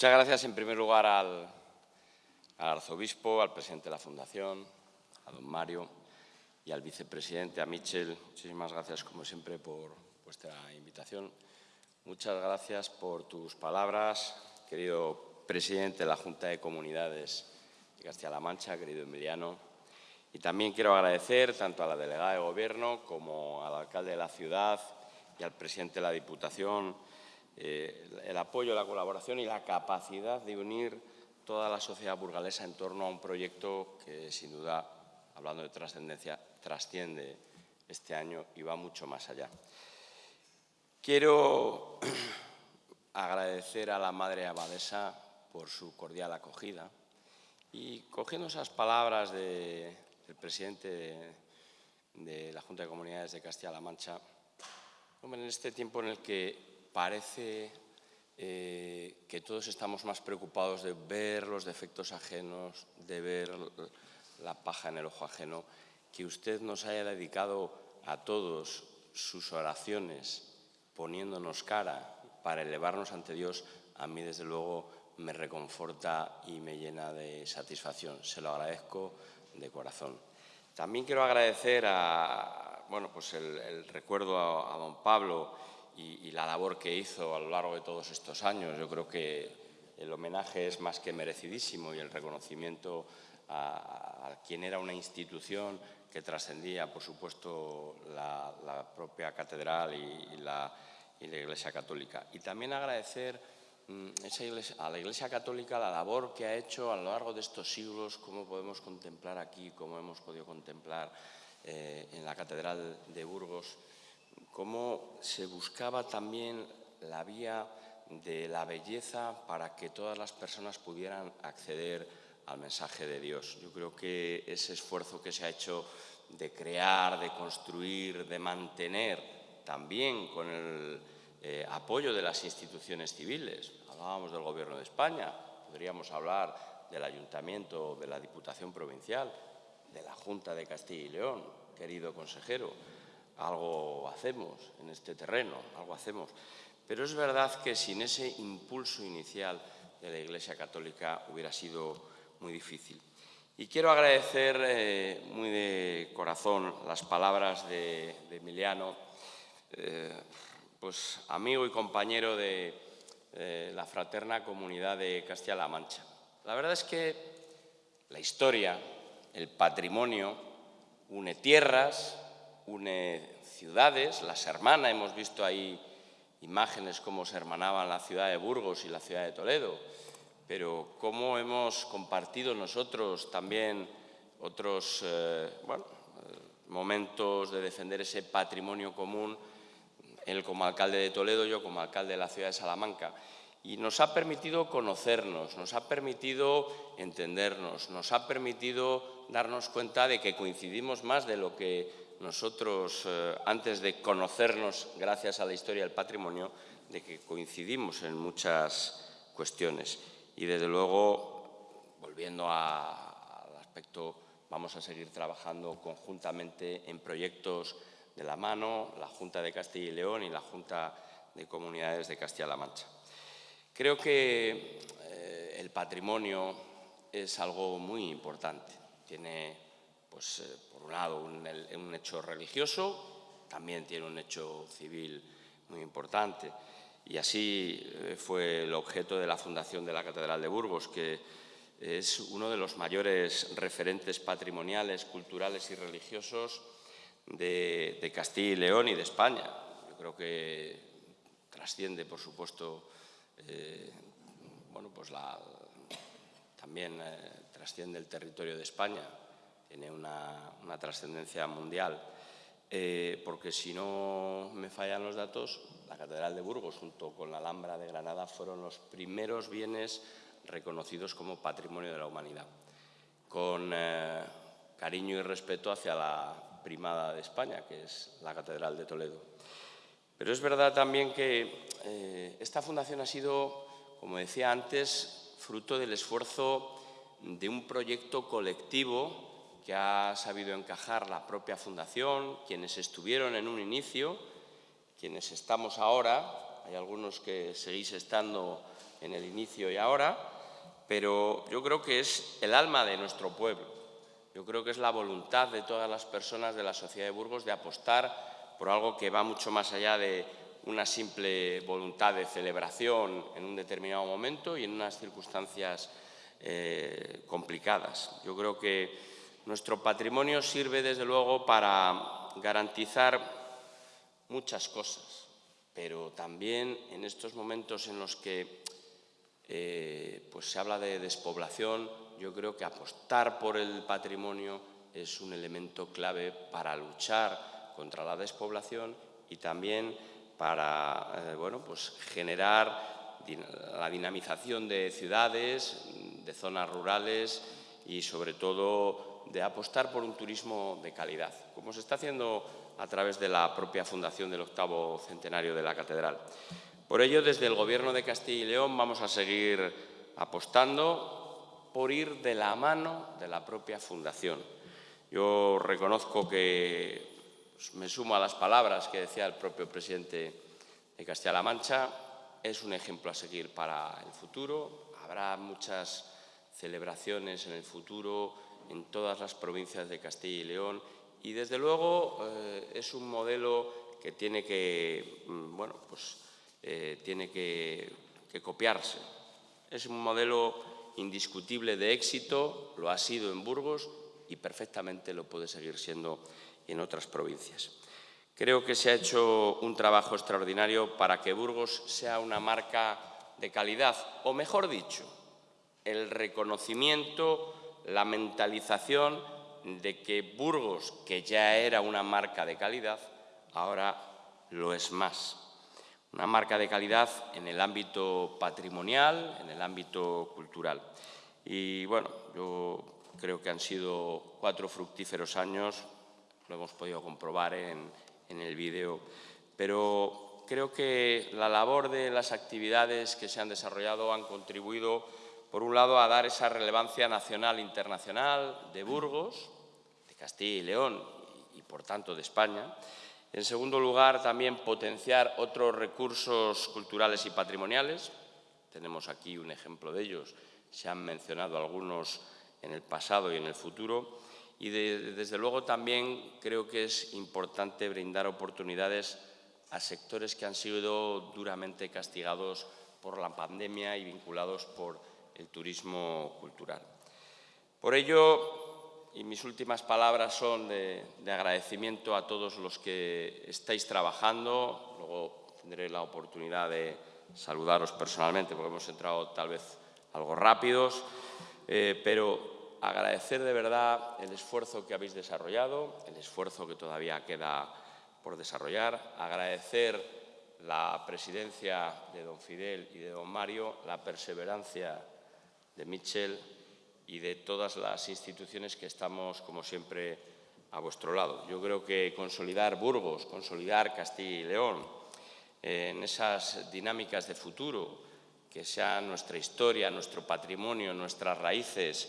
Muchas gracias, en primer lugar, al, arzobispo, al presidente de la Fundación, a don Mario y al vicepresidente, a Michel. Muchísimas gracias, como siempre, por vuestra invitación. Muchas gracias por tus palabras, querido presidente de la Junta de Comunidades de Castilla-La Mancha, querido Emiliano. Y también quiero agradecer tanto a la delegada de Gobierno como al alcalde de la ciudad y al presidente de la Diputación eh, el apoyo, la colaboración y la capacidad de unir toda la sociedad burgalesa en torno a un proyecto que, sin duda, hablando de trascendencia, trasciende este año y va mucho más allá. Quiero agradecer a la Madre Abadesa por su cordial acogida y cogiendo esas palabras del presidente de, de, la Junta de Comunidades de Castilla-La Mancha, en este tiempo en el que parece eh, que todos estamos más preocupados de ver los defectos ajenos, de ver la paja en el ojo ajeno, que usted nos haya dedicado a todos sus oraciones poniéndonos cara para elevarnos ante Dios, a mí desde luego me reconforta y me llena de satisfacción. Se lo agradezco de corazón. También quiero agradecer a, bueno, pues el, recuerdo a don Pablo y, la labor que hizo a lo largo de todos estos años. Yo creo que el homenaje es más que merecidísimo y el reconocimiento a, quien era una institución que trascendía, por supuesto, la, propia catedral y, la, Iglesia Católica. Y también agradecer mm, a la Iglesia Católica la labor que ha hecho a lo largo de estos siglos, como podemos contemplar aquí, como hemos podido contemplar eh, en la Catedral de Burgos, cómo se buscaba también la vía de la belleza para que todas las personas pudieran acceder al mensaje de Dios. Yo creo que ese esfuerzo que se ha hecho de crear, de construir, de mantener, también con el eh, apoyo de las instituciones civiles. Hablábamos del Gobierno de España, podríamos hablar del Ayuntamiento, de la Diputación Provincial, de la Junta de Castilla y León, querido consejero, algo hacemos en este terreno, algo hacemos. Pero es verdad que sin ese impulso inicial de la Iglesia Católica hubiera sido muy difícil. Y quiero agradecer eh, muy de corazón las palabras de, Emiliano, eh, pues amigo y compañero de la fraterna comunidad de Castilla-La Mancha. La verdad es que la historia, el patrimonio, une tierras, une ciudades, las hermana, hemos visto ahí imágenes cómo se hermanaban la ciudad de Burgos y la ciudad de Toledo, pero cómo hemos compartido nosotros también otros eh, eh, momentos de defender ese patrimonio común, él como alcalde de Toledo, yo como alcalde de la ciudad de Salamanca. Y nos ha permitido conocernos, nos ha permitido entendernos, nos ha permitido darnos cuenta de que coincidimos más de lo que nosotros, eh, antes de conocernos, gracias a la historia del patrimonio, de que coincidimos en muchas cuestiones. Y, desde luego, volviendo al aspecto, vamos a seguir trabajando conjuntamente en proyectos de la mano, la Junta de Castilla y León y la Junta de Comunidades de Castilla-La Mancha. Creo que eh, el patrimonio es algo muy importante. Tiene pues, eh, por un lado, un, hecho religioso, también tiene un hecho civil muy importante. Y así eh, fue el objeto de la fundación de la Catedral de Burgos, que es uno de los mayores referentes patrimoniales, culturales y religiosos de, Castilla y León y de España. Yo creo que trasciende, por supuesto, eh, bueno, pues también trasciende el territorio de España, tiene una, trascendencia mundial, eh, porque si no me fallan los datos, la Catedral de Burgos junto con la Alhambra de Granada fueron los primeros bienes reconocidos como patrimonio de la humanidad, con eh, cariño y respeto hacia la primada de España, que es la Catedral de Toledo. Pero es verdad también que eh, esta fundación ha sido, como decía antes, fruto del esfuerzo de un proyecto colectivo que ha sabido encajar la propia Fundación, quienes estuvieron en un inicio, quienes estamos ahora, hay algunos que seguís estando en el inicio y ahora, pero yo creo que es el alma de nuestro pueblo. Yo creo que es la voluntad de todas las personas de la sociedad de Burgos de apostar por algo que va mucho más allá de una simple voluntad de celebración en un determinado momento y en unas circunstancias eh, complicadas. Yo creo que nuestro patrimonio sirve, desde luego, para garantizar muchas cosas, pero también en estos momentos en los que eh, pues se habla de despoblación, yo creo que apostar por el patrimonio es un elemento clave para luchar contra la despoblación y también para eh, bueno, pues generar la dinamización de ciudades, de zonas rurales y, sobre todo, de apostar por un turismo de calidad, como se está haciendo a través de la propia fundación del octavo centenario de la Catedral. Por ello, desde el Gobierno de Castilla y León vamos a seguir apostando por ir de la mano de la propia fundación. Yo reconozco que pues, me sumo a las palabras que decía el propio presidente de Castilla-La Mancha. Es un ejemplo a seguir para el futuro. Habrá muchas celebraciones en el futuro en todas las provincias de Castilla y León y, desde luego, eh, es un modelo que tiene que, mm, bueno, pues, eh, tiene que copiarse. Es un modelo indiscutible de éxito, lo ha sido en Burgos y perfectamente lo puede seguir siendo en otras provincias. Creo que se ha hecho un trabajo extraordinario para que Burgos sea una marca de calidad, o mejor dicho, el reconocimiento, la mentalización de que Burgos, que ya era una marca de calidad, ahora lo es más. Una marca de calidad en el ámbito patrimonial, en el ámbito cultural. Y bueno, yo creo que han sido cuatro fructíferos años lo hemos podido comprobar en, el vídeo, pero creo que la labor de las actividades que se han desarrollado han contribuido, por un lado, a dar esa relevancia nacional e internacional de Burgos, de Castilla y León y, por tanto, de España. En segundo lugar, también potenciar otros recursos culturales y patrimoniales. Tenemos aquí un ejemplo de ellos. Se han mencionado algunos en el pasado y en el futuro y desde luego también creo que es importante brindar oportunidades a sectores que han sido duramente castigados por la pandemia y vinculados por el turismo cultural. Por ello, y mis últimas palabras son de, de agradecimiento a todos los que estáis trabajando, luego tendré la oportunidad de saludaros personalmente porque hemos entrado tal vez algo rápidos, eh, pero agradecer de verdad el esfuerzo que habéis desarrollado, el esfuerzo que todavía queda por desarrollar, agradecer la presidencia de don Fidel y de don Mario, la perseverancia de Michel y de todas las instituciones que estamos, como siempre, a vuestro lado. Yo creo que consolidar Burgos, consolidar Castilla y León en esas dinámicas de futuro, que sea nuestra historia, nuestro patrimonio, nuestras raíces,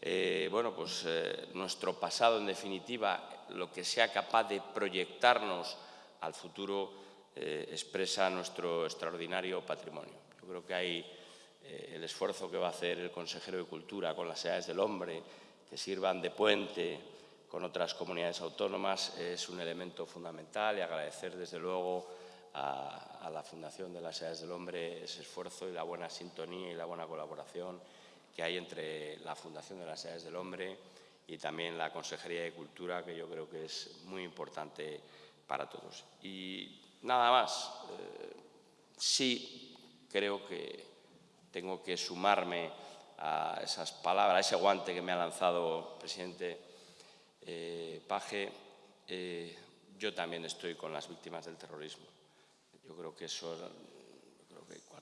eh, bueno, pues, eh, nuestro pasado, en definitiva, lo que sea capaz de proyectarnos al futuro, eh, expresa nuestro extraordinario patrimonio. Yo creo que hay el esfuerzo que va a hacer el consejero de Cultura con las edades del hombre, que sirvan de puente con otras comunidades autónomas, es un elemento fundamental y agradecer, desde luego, a, a la Fundación de las Edades del Hombre ese esfuerzo y la buena sintonía y la buena colaboración que hay entre la Fundación de las Edades del Hombre y también la Consejería de Cultura, que yo creo que es muy importante para todos. Y nada más, eh, sí creo que tengo que sumarme a esas palabras, a ese guante que me ha lanzado el presidente eh, Paje. Eh, yo también estoy con las víctimas del terrorismo. Yo creo que eso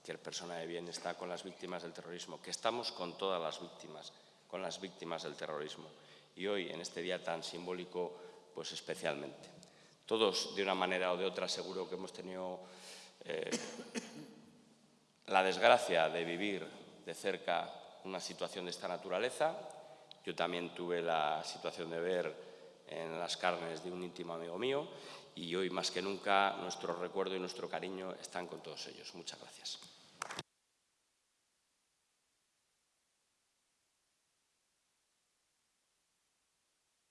cualquier persona de bien está con las víctimas del terrorismo, que estamos con todas las víctimas, con las víctimas del terrorismo. Y hoy, en este día tan simbólico, pues especialmente. Todos, de una manera o de otra, seguro que hemos tenido eh, la desgracia de vivir de cerca una situación de esta naturaleza. Yo también tuve la situación de ver en las carnes de un íntimo amigo mío y hoy más que nunca nuestro recuerdo y nuestro cariño están con todos ellos. Muchas gracias.